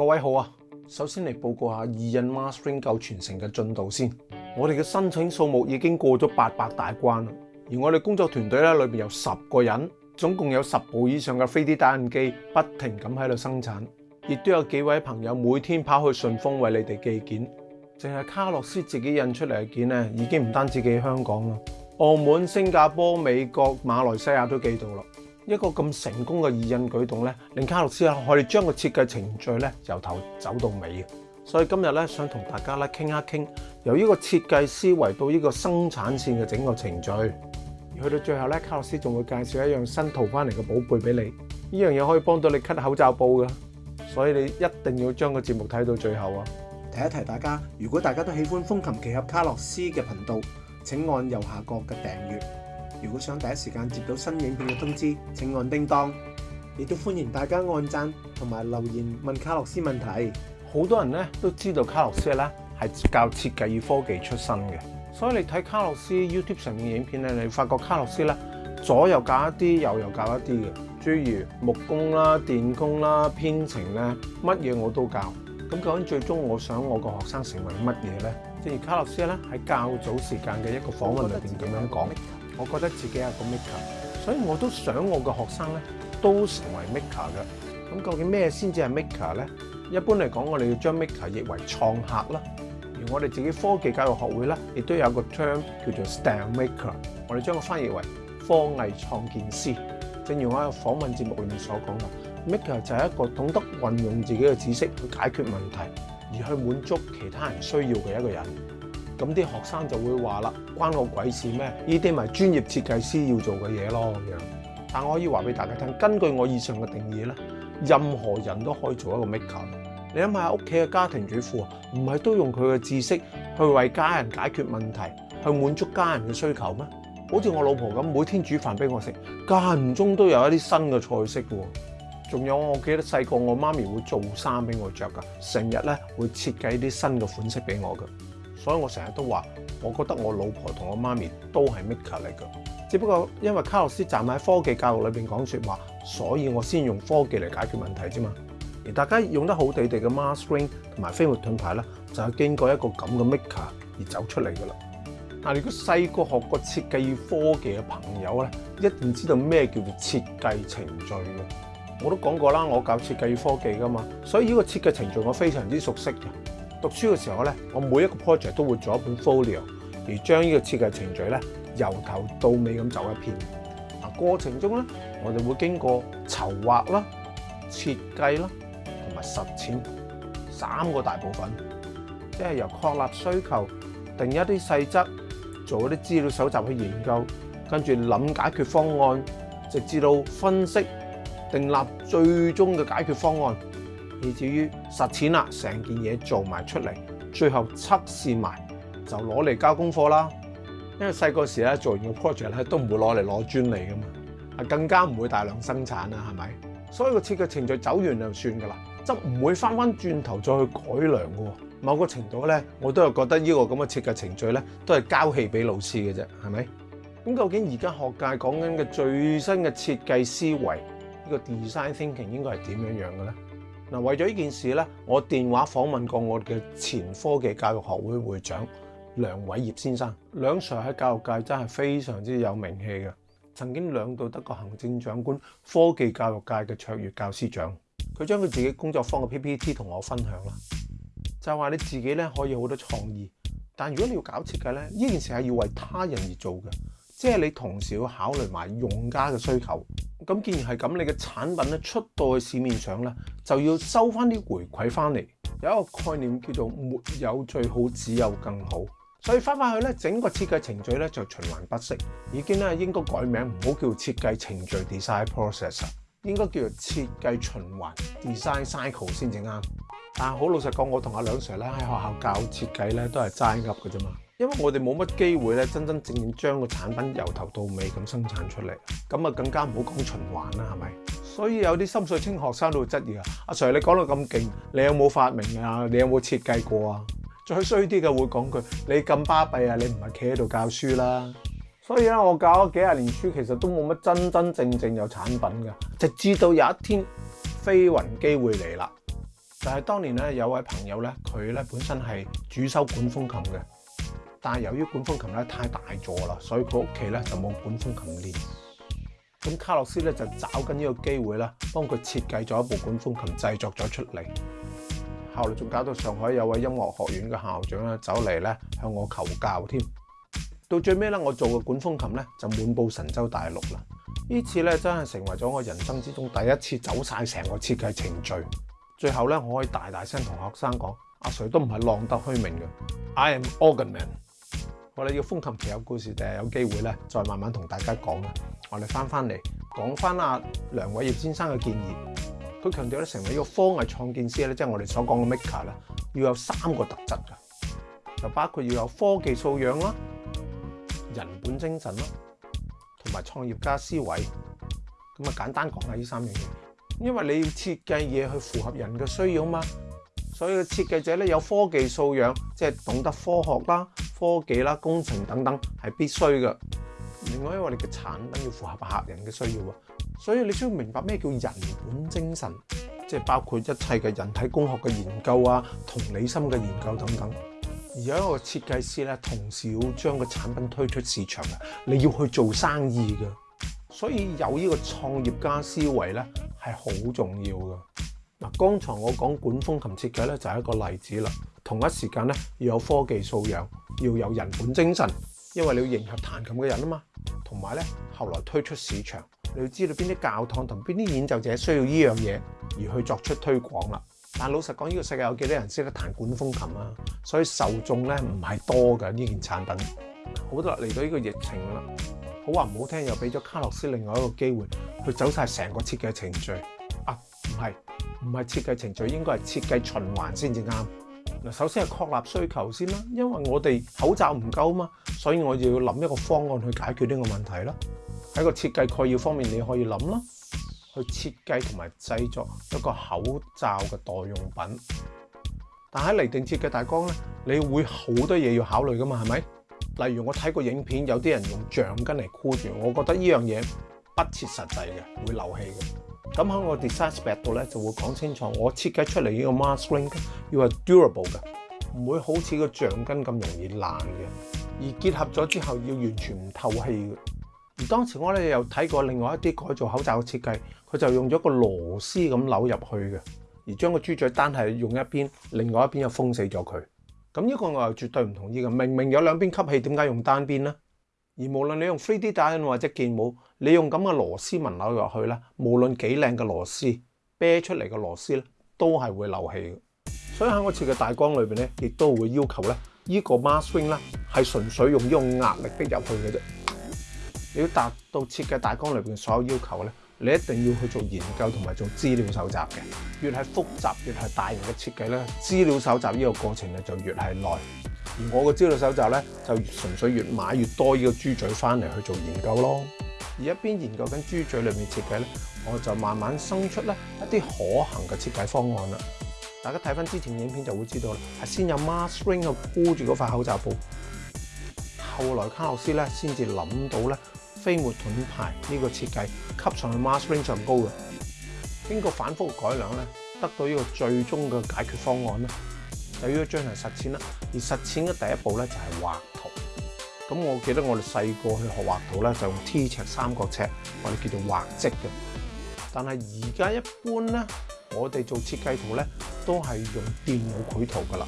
各位好啊，首先嚟报告下二印 mastering 够全城嘅进度先。我哋嘅申请数目已经过咗八百大关啦，而我哋工作团队咧里边有十个人，总共有十部以上嘅 3D 打印机不停咁喺度生产，亦都有几位朋友每天跑去顺丰为你哋寄件。净系卡洛斯自己印出嚟嘅件咧，已经唔单止寄香港啦，澳门、新加坡、美国、马来西亚都寄到啦。一个咁成功嘅意印举动咧，令卡洛斯啊，可以将个设计程序咧由头走到尾所以今日咧，想同大家咧倾一倾，由呢个设计思维到呢个生产线嘅整个程序，去到最后咧，卡洛斯仲会介绍一样新淘翻嚟嘅宝贝俾你。呢样嘢可以帮到你 cut 口罩布噶，所以你一定要将个节目睇到最后啊！提一提大家，如果大家都喜欢风琴奇侠卡洛斯嘅频道，请按右下角嘅订阅。如果想第一時間接到新影片嘅通知，請按叮当。亦都歡迎大家按讚同埋留言問卡洛斯問題。好多人咧都知道卡洛斯咧係教設計與科技出身嘅，所以你睇卡洛斯 YouTube 上面嘅影片咧，你發覺卡洛斯咧左右教一啲，右又教一啲嘅，诸如木工啦、電工啦、編程咧，乜嘢我都教。咁究竟最終我想我個學生成為乜嘢咧？正如卡洛斯咧喺較早時間嘅一個訪問裏边咁樣講。我覺得自己係個 maker，所以我都想我嘅學生咧都成為 maker 嘅。咁究竟咩先至係 maker 咧？一般嚟講，我哋要將 maker 譯為創客啦。而我哋自己科技教育學會咧，亦都有個 term 叫做 STEM maker，我哋將佢翻譯為科藝創建師。正如我喺訪問節目裏面所講嘅，maker 就係一個懂得運用自己嘅知識去解決問題，而去滿足其他人需要嘅一個人。咁啲學生就會話啦，關我鬼事咩？呢啲咪專業設計師要做嘅嘢咯。咁樣，但我可以話俾大家聽，根據我以上嘅定義咧，任何人都可以做一個 maker。你諗下，屋企嘅家庭主婦唔係都用佢嘅知識去為家人解決問題，去滿足家人嘅需求咩？好似我老婆咁，每天煮飯俾我食，間唔中都有一啲新嘅菜式喎。仲有我記得細個，我媽咪會做衫俾我着噶，成日咧會設計啲新嘅款式俾我㗎。所以我成日都話，我覺得我老婆同我媽咪都係 Maker 嚟㗎。只不過因為卡洛斯站喺科技教育裏面講説話，所以我先用科技嚟解決問題啫嘛。而大家用得好地地嘅 m a r s r i n g 同埋飛鶴盾牌咧，就係經過一個咁嘅 Maker 而走出嚟㗎啦。嗱，如果細個學過設計與科技嘅朋友咧，一定知道咩叫做設計程序嘅。我都講過啦，我教設計與科技㗎嘛，所以呢個設計程序我非常之熟悉嘅。讀書嘅時候咧，我每一個 project 都會做一本 folio，而將呢個設計程序咧由頭到尾咁走一遍。嗱，過程中咧，我哋會經過籌劃啦、設計啦同埋實踐三個大部分，即係由確立需求、定一啲細則、做一啲資料搜集去研究，跟住諗解決方案，直至到分析、定立最終嘅解決方案。以至于实踐啦，成件嘢做埋出嚟，最后测试埋就攞嚟交功课啦。因为细个时咧做完个 project 咧都唔会攞嚟攞专利噶嘛，啊更加唔会大量生产啦，系咪？所以个设计程序走完就算噶啦，就唔会翻翻转头再去改良噶。某个程度咧，我都系觉得呢个咁嘅设计程序咧都系交戏俾老师嘅啫，系咪？咁究竟而家学界讲紧嘅最新嘅设计思维呢个 design thinking 应该系点样样嘅咧？嗱，為咗呢件事咧，我電話訪問過我嘅前科技教育學會會長梁偉業先生。兩 Sir 喺教育界真係非常之有名氣嘅，曾經兩度得過行政長官科技教育界嘅卓越教師獎。佢將佢自己工作方嘅 PPT 同我分享啦，就話你自己咧可以好多創意，但如果你要搞設計咧，呢件事係要為他人而做嘅。即係你同時要考慮埋用家嘅需求，咁既然係咁，你嘅產品咧出到去市面上咧，就要收翻啲回饋翻嚟。有一個概念叫做沒有最好，只有更好。所以翻返去咧，整個設計程序咧就循環不息。已經咧應該改名，唔好叫設計程序 （design process），應該叫做設計循環 （design cycle） 先至啱。但好老實講，我同阿兩 Sir 咧喺學校教設計咧都係齋噏嘅啫嘛。因為我哋冇乜機會咧，真真正正將個產品由頭到尾咁生產出嚟，咁啊更加唔好講循環啦，係咪？所以有啲深水清學生都會質疑啊，阿 Sir 你講到咁勁，你有冇發明啊？你有冇設計過啊？再衰啲嘅會講句，你咁巴閉啊，你唔係企喺度教書啦。所以咧，我教咗幾廿年書，其實都冇乜真真正正有產品嘅，直至到有一天飛雲機會嚟啦。就係當年咧，有位朋友咧，佢咧本身係主修管風琴嘅。但由於管風琴咧太大座啦，所以佢屋企咧就冇管風琴練。咁卡洛斯咧就找緊呢個機會啦，幫佢設計咗一部管風琴，製作咗出嚟。後來仲搞到上海有位音樂學院嘅校長咧走嚟咧向我求教添。到最尾咧，我做嘅管風琴咧就滿布神州大陸啦。呢次咧真係成為咗我人生之中第一次走晒成個設計程序。最後咧，我可以大大聲同學生講：阿誰都唔係浪得虛名嘅。I am organ man。我哋要风琴其有故事，就系有机会咧，再慢慢同大家讲啦。我哋翻翻嚟讲翻阿梁伟业先生嘅建议，佢强调咧，成为一个科艺创建师咧，即系我哋所讲嘅 maker 咧，要有三个特质噶，就包括要有科技素养啦、人本精神啦，同埋创业家思维。咁啊，简单讲下呢三样嘢，因为你要设计嘢去符合人嘅需要嘛，所以个设计者咧有科技素养，即系懂得科学啦。科技啦、工程等等係必須嘅。另外，因為你嘅產品要符合客人嘅需要啊，所以你需要明白咩叫人本精神，即係包括一切嘅人體工學嘅研究啊、同理心嘅研究等等。而有一個設計師咧，同時要將個產品推出市場嘅，你要去做生意嘅，所以有呢個創業家思維咧係好重要嘅。嗱，剛才我講管風琴設計咧就係一個例子啦。同一時間咧要有科技素養。要有人本精神，因為你要迎合彈琴嘅人啊嘛。同埋咧，後來推出市場，你要知道邊啲教堂同邊啲演奏者需要呢樣嘢，而去作出推廣啦。但老實講，呢個世界有幾多人識得彈管風琴啊？所以受眾咧唔係多嘅呢件產品。好啦，嚟到呢個疫情啦，好話唔好聽，又俾咗卡洛斯另外一個機會，去走晒成個設計程序。啊，唔係，唔係設計程序，應該係設計循環先至啱。嗱，首先係確立需求先啦，因為我哋口罩唔夠嘛，所以我要諗一個方案去解決呢個問題啦。喺個設計概要方面，你可以諗咯，去設計同埋製作一個口罩嘅代用品。但喺嚟定設計大綱咧，你會好多嘢要考慮噶嘛，係咪？例如我睇過影片，有啲人用橡筋嚟箍住，我覺得呢樣嘢不切實際嘅，會漏氣嘅。咁喺我 design spec 度咧，就會講清楚，我設計出嚟呢個 mask ring 要係 durable 嘅，唔會好似個橡筋咁容易爛嘅。而結合咗之後，要完全唔透氣嘅。而當時我咧又睇過另外一啲改造口罩嘅設計，佢就用咗個螺絲咁扭入去嘅，而將個豬嘴單係用一邊，另外一邊又封死咗佢。咁呢個我係絕對唔同意嘅。明明有兩邊吸氣，點解用單邊咧？而無論你用 3D 打印或者建模，你用咁嘅螺絲紋扭入去咧，無論幾靚嘅螺絲，啤出嚟嘅螺絲咧，都係會漏氣。所以喺我設計大缸裏面咧，亦都會要求咧，依個 m a s t r i n g 咧係純粹用呢種壓力逼入去嘅啫。你要達到設計大缸裏面所有要求咧。你一定要去做研究同埋做資料搜集嘅，越係複雜越係大型嘅設計咧，資料搜集呢個過程咧就越係耐。而我個資料搜集咧就純粹越買越多呢個豬嘴翻嚟去做研究咯。而一邊研究緊豬嘴裏面設計咧，我就慢慢生出咧一啲可行嘅設計方案啦。大家睇翻之前影片就會知道，係先有 Marshall 嘅箍住嗰塊口罩布，後來卡洛斯咧先至諗到咧。飛沫盾牌呢個設計吸上去，mass e p r i n g 上高嘅。經過反覆改良咧，得到呢個最終嘅解決方案咧，就要將行實踐啦。而實踐嘅第一步咧就係畫圖。咁我記得我哋細個去學畫圖咧，就用 T 尺、三角尺，我哋叫做畫積嘅。但係而家一般咧，我哋做設計圖咧，都係用電腦繪圖噶啦。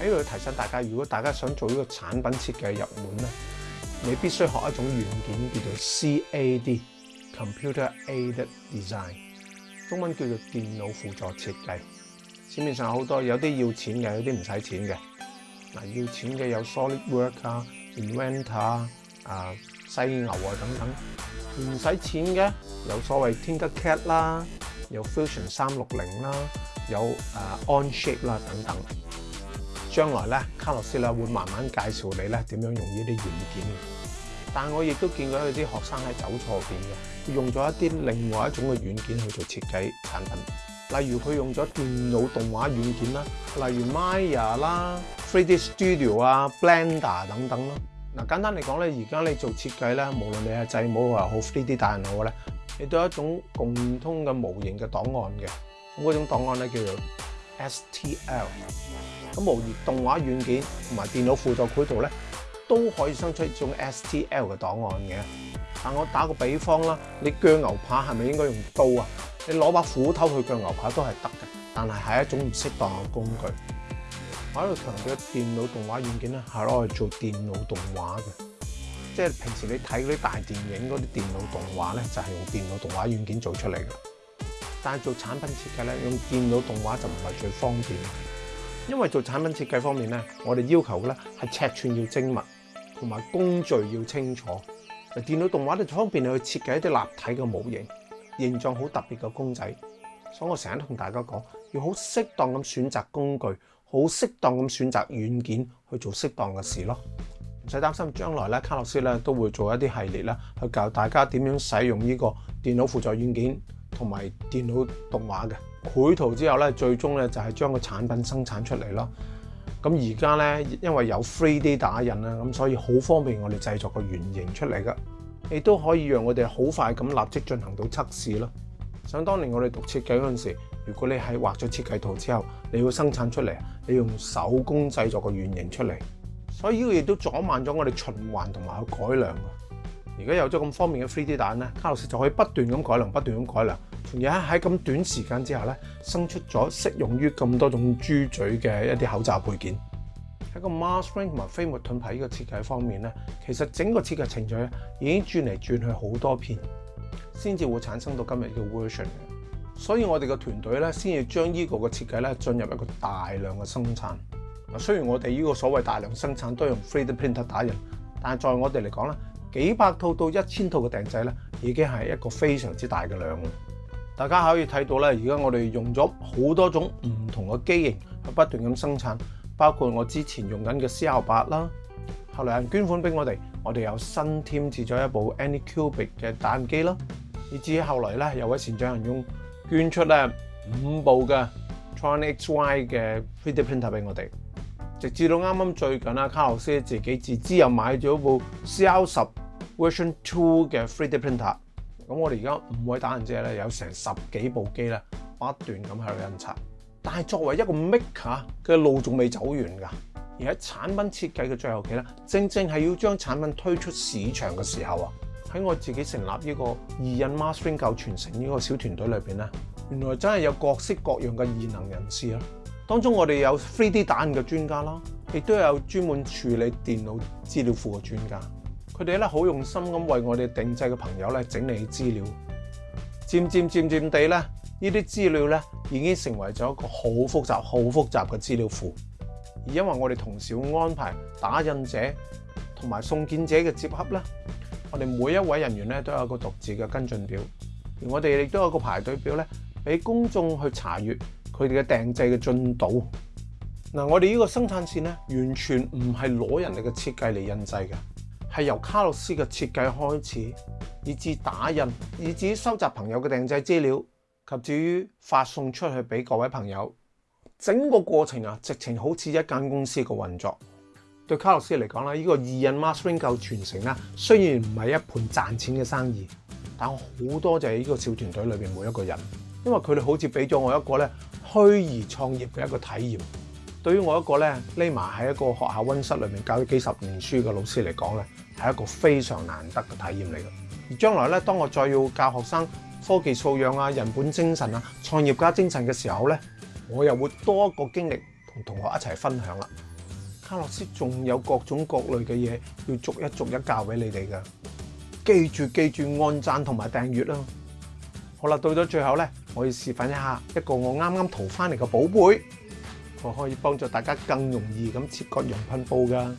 喺度提醒大家，如果大家想做呢個產品設計入門咧。你必須學一種軟件，叫做 CAD（Computer Aided Design），中文叫做電腦輔助設計。市面上好多有啲要錢嘅，有啲唔使錢嘅。嗱，要錢嘅有 s o l i d w o r k 啊、Inventor 啊、犀牛啊等等；唔使錢嘅有所謂 Tinkercad 啦，有 Fusion 三六零啦，有诶 Onshape 啦等等。將來咧，卡洛斯咧會慢慢介紹你咧點樣用呢啲軟件。但我亦都見到有啲學生喺走錯邊嘅，用咗一啲另外一種嘅軟件去做設計產品。例如佢用咗電腦動畫軟件啦，例如 Maya 啦、3D Studio 啊、Blender 等等啦。嗱，簡單嚟講咧，而家你做設計咧，無論你係制模又好3 d 大人好咧，你都有一種共通嘅模型嘅檔案嘅。咁嗰種檔案咧叫做 STL。咁模擬動畫軟件同埋電腦輔助繪圖咧，都可以生出一種 STL 嘅檔案嘅。但我打個比方啦，你鋸牛排係咪應該用刀啊？你攞把斧頭去鋸牛排都係得嘅，但係係一種唔適當嘅工具。我喺度強調電腦動畫軟件咧，係攞嚟做電腦動畫嘅，即係平時你睇嗰啲大電影嗰啲電腦動畫咧，就係用電腦動畫軟件做出嚟噶。但係做產品設計咧，用電腦動畫就唔係最方便。因為做產品設計方面咧，我哋要求咧係尺寸要精密，同埋工序要清楚。電腦動畫咧就方便你去設計一啲立體嘅模型，形状好特別嘅公仔。所以我成日同大家講，要好適當咁選擇工具，好適當咁選擇軟件去做適當嘅事咯。唔使擔心，將來咧卡洛斯咧都會做一啲系列咧去教大家點樣使用呢個電腦輔助軟件同埋電腦動畫嘅。繪圖之後咧，最終咧就係將個產品生產出嚟咯。咁而家咧，因為有 3D 打印啦，咁所以好方便我哋製作個原型出嚟噶。亦都可以讓我哋好快咁立即進行到測試咯。想當年我哋讀設計嗰陣時，如果你係畫咗設計圖之後，你要生產出嚟，你用手工製作個原型出嚟，所以呢個亦都阻慢咗我哋循環同埋去改良。而家有咗咁方便嘅 3D 蛋咧，卡洛斯就可以不斷咁改良，不斷咁改良。家喺咁短時間之下咧，生出咗適用於咁多種豬嘴嘅一啲口罩配件。喺個 mask ring 同埋飛沫盾牌個設計方面咧，其實整個設計程序咧已經轉嚟轉去好多遍，先至會產生到今日嘅 version 嘅。所以我哋嘅團隊咧，先要將呢個嘅設計咧進入一個大量嘅生產。雖然我哋呢個所謂大量生產都係用 3D printer 打印，但係在我哋嚟講咧，幾百套到一千套嘅訂製咧，已經係一個非常之大嘅量。大家可以睇到咧，而家我哋用咗好多种唔同嘅机型去不断咁生产，包括我之前用紧嘅 C L 八啦，後來人捐款俾我哋，我哋又新添置咗一部 AnyCubic 嘅打印機啦，以至于後來咧，有位善長人用捐出咧五部嘅 Tron X Y 嘅 3D printer 俾我哋，直至到啱啱最近啊，卡洛斯自己自知又買咗部 C L 十 Version Two 嘅 3D printer。咁我哋而家五位打印者咧，有成十幾部機咧，不斷咁喺度印刷。但係作為一個 maker 嘅路仲未走完㗎，而喺產品設計嘅最後期咧，正正係要將產品推出市場嘅時候啊，喺我自己成立呢個二印 mastering 夠傳承呢個小團隊裏面咧，原來真係有各式各樣嘅異能人士啦。當中我哋有 3D 打印嘅專家啦，亦都有專門處理電腦資料庫嘅專家。佢哋咧好用心咁為我哋訂製嘅朋友咧整理資料，漸漸漸渐地咧，呢啲資料咧已經成為咗一個好複雜、好複雜嘅資料庫。而因為我哋同時安排打印者同埋送件者嘅接洽咧，我哋每一位人員咧都有個獨自嘅跟進表，而我哋亦都有個排隊表咧，俾公眾去查阅佢哋嘅訂製嘅進度。嗱，我哋呢個生產線咧完全唔係攞人哋嘅設計嚟印製㗎。系由卡洛斯嘅设计开始，以至打印，以至于收集朋友嘅订制资料，及至于发送出去俾各位朋友。整个过程啊，直情好似一间公司嘅运作。对卡洛斯嚟讲咧，呢个二印 mastering 够传承咧，虽然唔系一盘赚钱嘅生意，但好多就係呢个小团队里边每一个人，因为佢哋好似俾咗我一个咧虚拟创业嘅一个体验。对于我一个咧匿埋喺一个学校温室里面教咗几十年书嘅老师嚟讲咧。系一个非常难得嘅体验嚟嘅。将来咧，当我再要教学生科技素养啊、人本精神啊、创业家精神嘅时候咧，我又会多一个经历同同学一齐分享啦。卡洛斯仲有各种各类嘅嘢要逐一逐一教俾你哋噶。记住记住按赞同埋订阅啦。好啦，到咗最后咧，我要示范一下一个我啱啱淘翻嚟嘅宝贝，我可以帮助大家更容易咁切割羊噴布噶。